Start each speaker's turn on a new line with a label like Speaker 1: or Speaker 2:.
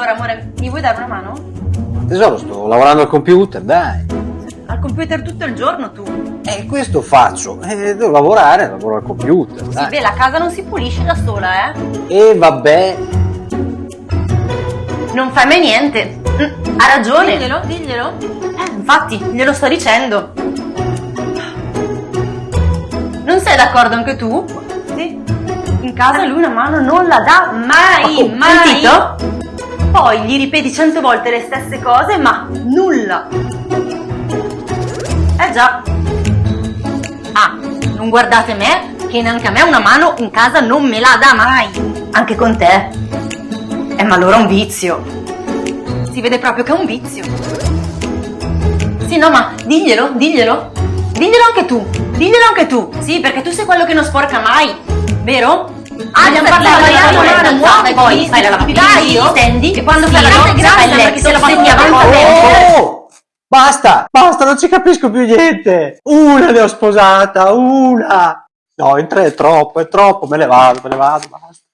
Speaker 1: Allora, amore, mi vuoi dare una mano?
Speaker 2: Tesoro, sto lavorando al computer, dai.
Speaker 1: Al computer tutto il giorno tu.
Speaker 2: E questo faccio. Eh, devo lavorare, lavoro al computer,
Speaker 1: Sì,
Speaker 2: dai.
Speaker 1: beh, la casa non si pulisce da sola, eh.
Speaker 2: E vabbè.
Speaker 1: Non fai mai niente. Ha ragione. Diglielo, diglielo. Eh, infatti, glielo sto dicendo. Non sei d'accordo anche tu? Sì. In casa lui una mano non la dà mai,
Speaker 2: Oh,
Speaker 1: mai. Sentito? Poi gli ripeti cento volte le stesse cose, ma nulla. Eh già. Ah, non guardate me, che neanche a me una mano in casa non me la dà mai. Anche con te. Eh, ma allora è un vizio. Si vede proprio che è un vizio. Sì, no, ma diglielo, diglielo. Diglielo anche tu. Diglielo anche tu. Sì, perché tu sei quello che non sporca mai. Vero? Ah, abbiamo parlato di poi fai la lavatrice, io stendi e quando fai la doccia fai letto, se lo tempo.
Speaker 2: Oh! Basta, basta, non ci capisco più niente. Una ne ho sposata, una. No, in tre è troppo, è troppo, me ne vado, me ne vado, basta.